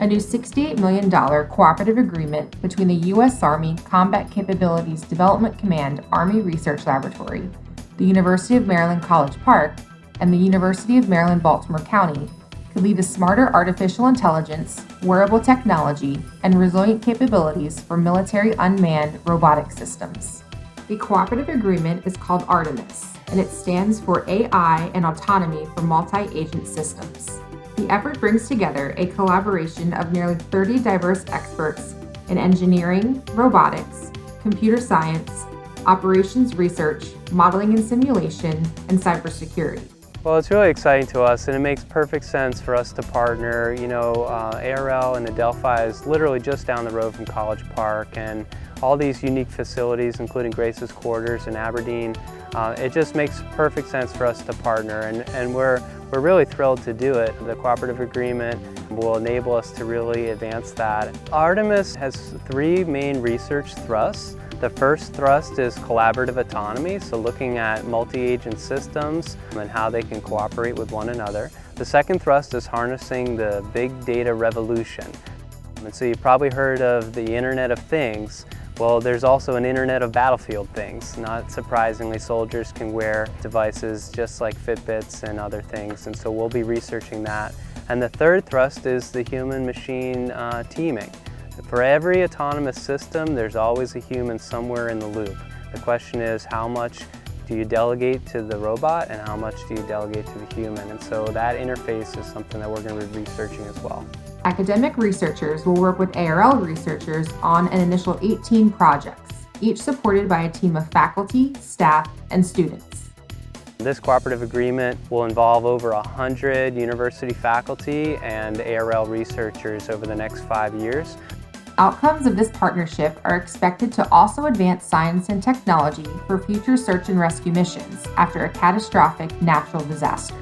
a new $68 million cooperative agreement between the U.S. Army Combat Capabilities Development Command Army Research Laboratory, the University of Maryland College Park, and the University of Maryland Baltimore County could lead to smarter artificial intelligence, wearable technology, and resilient capabilities for military unmanned robotic systems. The cooperative agreement is called Artemis, and it stands for AI and Autonomy for Multi-Agent Systems. The effort brings together a collaboration of nearly 30 diverse experts in engineering, robotics, computer science, operations research, modeling and simulation, and cybersecurity. Well, it's really exciting to us and it makes perfect sense for us to partner. You know, uh, ARL and Adelphi is literally just down the road from College Park and all these unique facilities, including Grace's Quarters in Aberdeen, uh, it just makes perfect sense for us to partner and, and we're, we're really thrilled to do it. The cooperative agreement will enable us to really advance that. Artemis has three main research thrusts. The first thrust is collaborative autonomy, so looking at multi-agent systems and how they can cooperate with one another. The second thrust is harnessing the big data revolution. And so you've probably heard of the Internet of Things. Well, there's also an Internet of Battlefield Things. Not surprisingly, soldiers can wear devices just like Fitbits and other things, and so we'll be researching that. And the third thrust is the human-machine uh, teaming. For every autonomous system, there's always a human somewhere in the loop. The question is how much do you delegate to the robot and how much do you delegate to the human? And so that interface is something that we're going to be researching as well. Academic researchers will work with ARL researchers on an initial 18 projects, each supported by a team of faculty, staff, and students. This cooperative agreement will involve over 100 university faculty and ARL researchers over the next five years. Outcomes of this partnership are expected to also advance science and technology for future search and rescue missions after a catastrophic natural disaster.